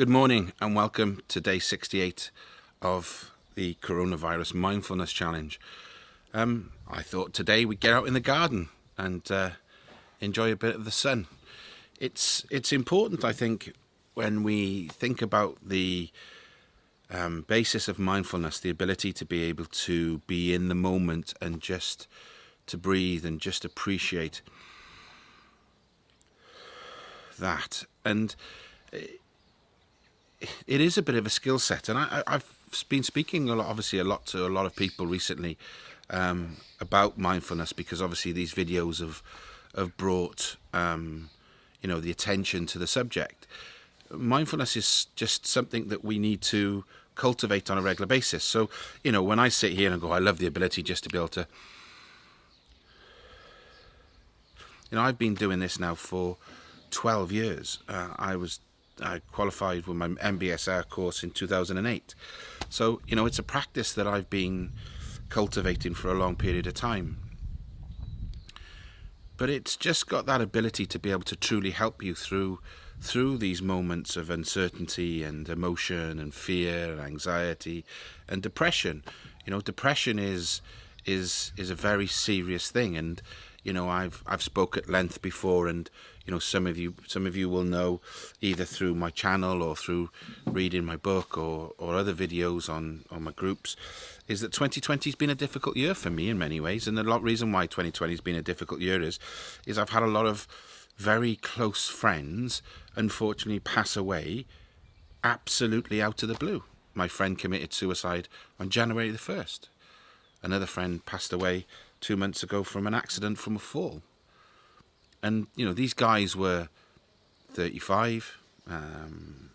Good morning and welcome to day 68 of the Coronavirus Mindfulness Challenge. Um, I thought today we'd get out in the garden and uh, enjoy a bit of the sun. It's, it's important, I think, when we think about the um, basis of mindfulness, the ability to be able to be in the moment and just to breathe and just appreciate that. And is a bit of a skill set, and I, have been speaking a lot, obviously a lot to a lot of people recently um, about mindfulness because obviously these videos have have brought um, you know the attention to the subject. Mindfulness is just something that we need to cultivate on a regular basis. So you know when I sit here and go, I love the ability just to be able to. You know, I've been doing this now for 12 years. Uh, I was I qualified with my MBSR course in 2008. So, you know, it's a practice that I've been cultivating for a long period of time. But it's just got that ability to be able to truly help you through through these moments of uncertainty and emotion and fear and anxiety and depression. You know, depression is is is a very serious thing and you know I've I've spoke at length before and you know some of you some of you will know either through my channel or through reading my book or or other videos on on my groups is that 2020 has been a difficult year for me in many ways. And the lot reason why 2020 has been a difficult year is is I've had a lot of very close friends unfortunately pass away absolutely out of the blue. My friend committed suicide on January the 1st another friend passed away two months ago from an accident from a fall and you know these guys were 35 um,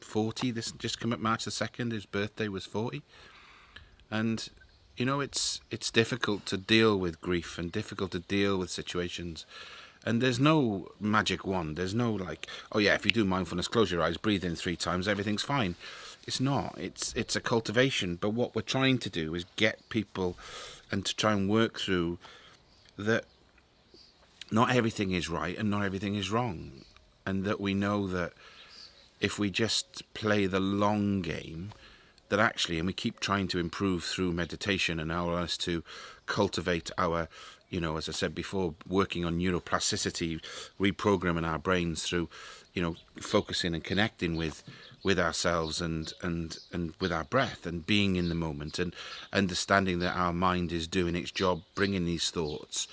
40 this just come up march the 2nd his birthday was 40 and you know it's it's difficult to deal with grief and difficult to deal with situations. And there's no magic wand. There's no like oh yeah if you do mindfulness close your eyes breathe in three times everything's fine. It's not. It's it's a cultivation. But what we're trying to do is get people and to try and work through that not everything is right and not everything is wrong. And that we know that if we just play the long game, that actually, and we keep trying to improve through meditation and allow us to cultivate our, you know, as I said before, working on neuroplasticity, reprogramming our brains through, you know, focusing and connecting with with ourselves and and and with our breath and being in the moment and understanding that our mind is doing its job bringing these thoughts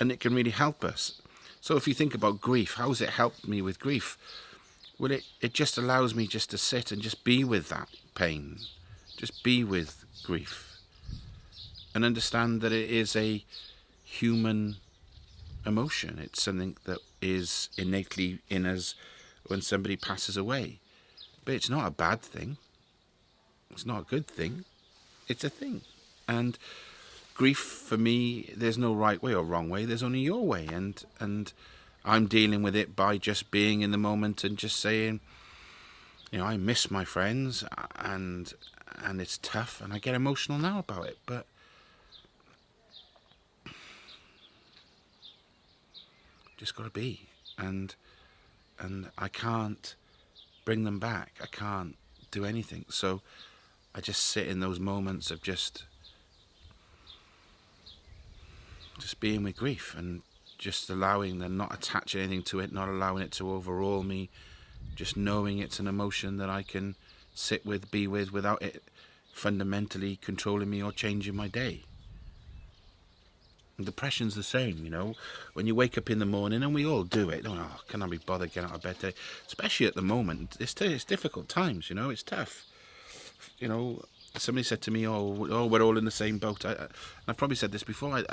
and it can really help us. So if you think about grief, how has it helped me with grief? Well, it, it just allows me just to sit and just be with that pain, just be with grief, and understand that it is a human emotion. It's something that is innately in us when somebody passes away. But it's not a bad thing. It's not a good thing. It's a thing. And grief for me there's no right way or wrong way there's only your way. And and i'm dealing with it by just being in the moment and just saying you know i miss my friends and and it's tough and i get emotional now about it but just got to be. And and i can't bring them back. I can't do anything. So i just sit in those moments of just just being with grief and just allowing them, not attach anything to it, not allowing it to overall me, just knowing it's an emotion that I can sit with, be with, without it fundamentally controlling me or changing my day. And depression's the same, you know. When you wake up in the morning, and we all do it, oh, can I be bothered getting out of bed today? Especially at the moment, it's, it's difficult times, you know, it's tough. You know, somebody said to me, oh, oh we're all in the same boat. I, I, I've probably said this before. I,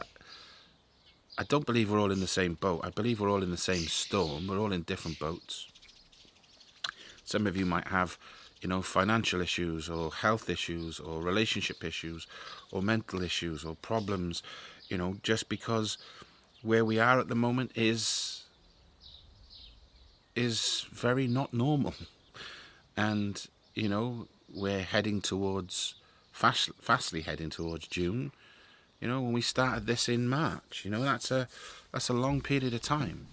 I don't believe we're all in the same boat. I believe we're all in the same storm. We're all in different boats. Some of you might have, you know, financial issues or health issues or relationship issues or mental issues or problems, you know, just because where we are at the moment is is very not normal. And, you know, we're heading towards, fast, fastly heading towards June. You know, when we started this in March, you know, that's a that's a long period of time.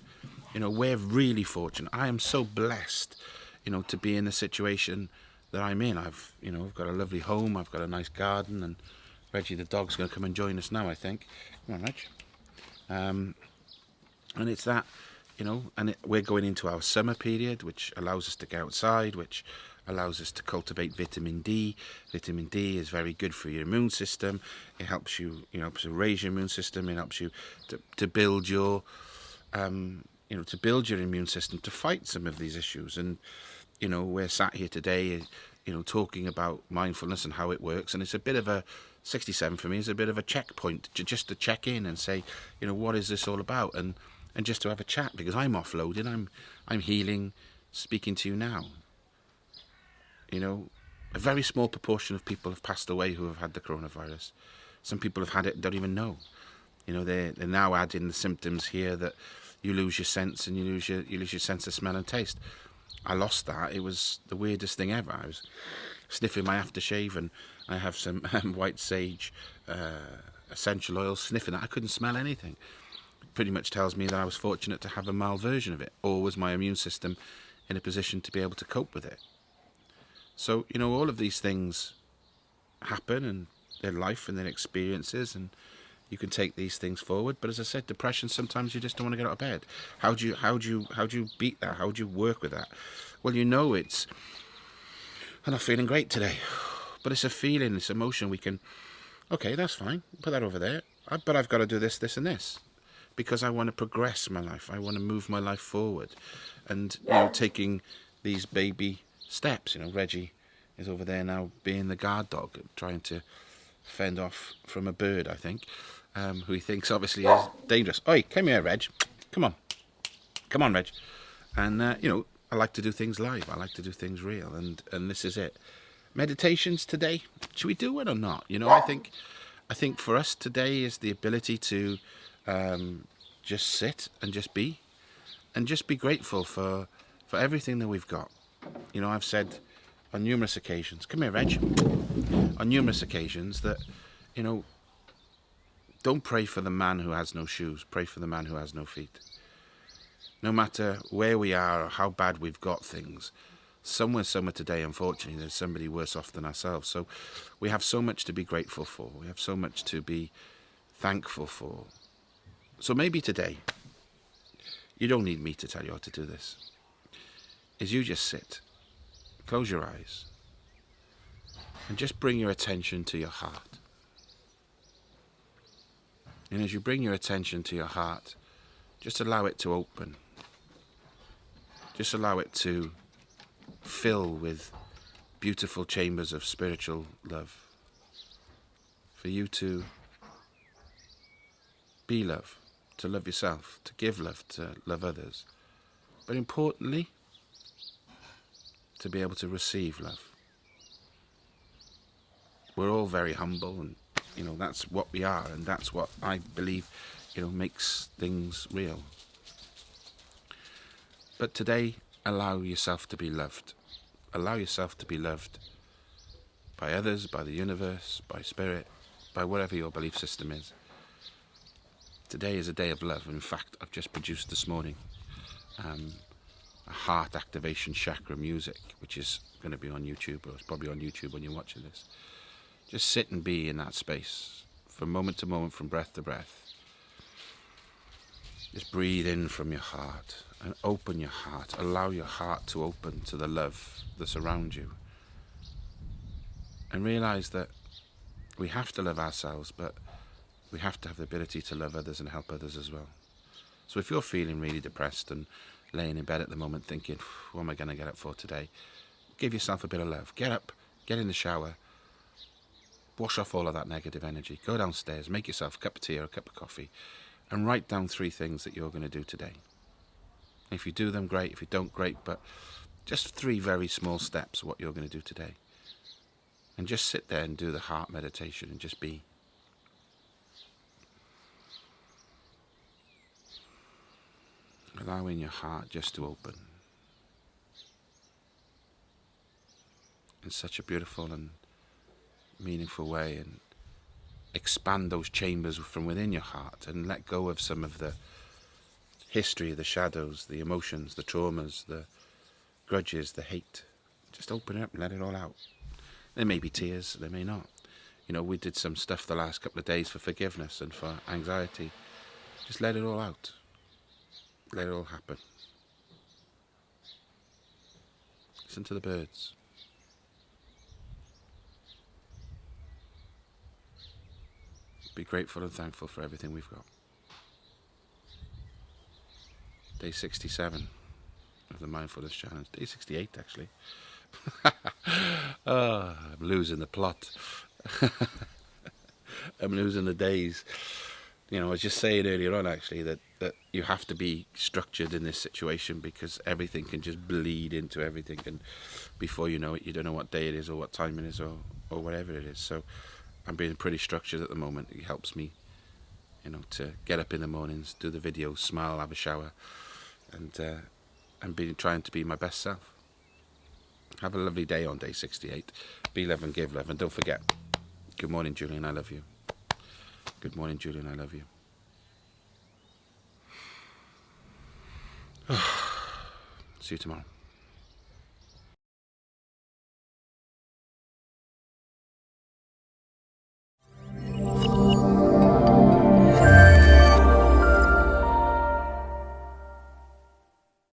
You know, we're really fortunate. I am so blessed you know, to be in the situation that I'm in. I've, you know, I've got a lovely home. I've got a nice garden, and Reggie the dog's going to come and join us now. I think. Come on, Reg. Um, and it's that, you know, and it, we're going into our summer period, which allows us to get outside, which allows us to cultivate vitamin D. Vitamin D is very good for your immune system. It helps you, you know, to raise your immune system. It helps you to, to build your, um, you know, to build your immune system to fight some of these issues. And, you know, we're sat here today, you know, talking about mindfulness and how it works. And it's a bit of a, 67 for me is a bit of a checkpoint, just to check in and say, you know, what is this all about? And, and just to have a chat because I'm offloading, I'm, I'm healing, speaking to you now. You know, a very small proportion of people have passed away who have had the coronavirus. Some people have had it and don't even know. You know, they're, they're now adding the symptoms here that you lose your sense and you lose your, you lose your sense of smell and taste. I lost that. It was the weirdest thing ever. I was sniffing my aftershave and I have some um, white sage uh, essential oil sniffing that. I couldn't smell anything. Pretty much tells me that I was fortunate to have a mild version of it, or was my immune system in a position to be able to cope with it. So, you know, all of these things happen and their life and their experiences and you can take these things forward. But as I said, depression sometimes you just don't want to get out of bed. How do you how do you how do you beat that? How do you work with that? Well you know it's I'm not feeling great today. But it's a feeling, it's emotion we can okay, that's fine. Put that over there. I, But I've got to do this, this and this. Because I want to progress my life. I want to move my life forward. And you know, taking these baby steps. You know, Reggie is over there now being the guard dog, trying to fend off from a bird, I think, um, who he thinks obviously is dangerous. Oi, come here, Reg. Come on. Come on, Reg. And, uh, you know, I like to do things live. I like to do things real. And, and this is it. Meditations today, should we do it or not? You know, I think, I think for us today is the ability to um, just sit and just be and just be grateful for, for everything that we've got. You know, I've said on numerous occasions, come here, Reg, on numerous occasions that, you know, don't pray for the man who has no shoes, pray for the man who has no feet. No matter where we are or how bad we've got things, somewhere, somewhere today, unfortunately, there's somebody worse off than ourselves. So we have so much to be grateful for. We have so much to be thankful for. So maybe today, you don't need me to tell you how to do this is you just sit, close your eyes, and just bring your attention to your heart. And as you bring your attention to your heart, just allow it to open. Just allow it to fill with beautiful chambers of spiritual love. For you to be love, to love yourself, to give love, to love others. But importantly, to be able to receive love. We're all very humble and you know that's what we are and that's what I believe you know makes things real. But today allow yourself to be loved. Allow yourself to be loved by others, by the universe, by spirit, by whatever your belief system is. Today is a day of love. In fact, I've just produced this morning um, heart activation chakra music, which is going to be on YouTube, or it's probably on YouTube when you're watching this. Just sit and be in that space from moment to moment, from breath to breath. Just breathe in from your heart and open your heart. Allow your heart to open to the love that's around you. And realize that we have to love ourselves, but we have to have the ability to love others and help others as well. So if you're feeling really depressed and laying in bed at the moment thinking, what am I going to get up for today? Give yourself a bit of love. Get up, get in the shower, wash off all of that negative energy. Go downstairs, make yourself a cup of tea or a cup of coffee, and write down three things that you're going to do today. If you do them, great. If you don't, great. But just three very small steps of what you're going to do today. And just sit there and do the heart meditation and just be. Allowing your heart just to open in such a beautiful and meaningful way and expand those chambers from within your heart and let go of some of the history, the shadows, the emotions, the traumas, the grudges, the hate. Just open it up and let it all out. There may be tears, there may not. You know, we did some stuff the last couple of days for forgiveness and for anxiety. Just let it all out. Let it all happen. Listen to the birds. Be grateful and thankful for everything we've got. Day 67 of the Mindfulness Challenge. Day 68, actually. oh, I'm losing the plot. I'm losing the days. You know, I was just saying earlier on, actually, that, that you have to be structured in this situation because everything can just bleed into everything. And before you know it, you don't know what day it is or what time it is or, or whatever it is. So I'm being pretty structured at the moment. It helps me, you know, to get up in the mornings, do the videos, smile, have a shower, and uh, and be trying to be my best self. Have a lovely day on day 68. Be love and give love, and don't forget. Good morning, Julian. I love you. Good morning, Julian. I love you. See you tomorrow.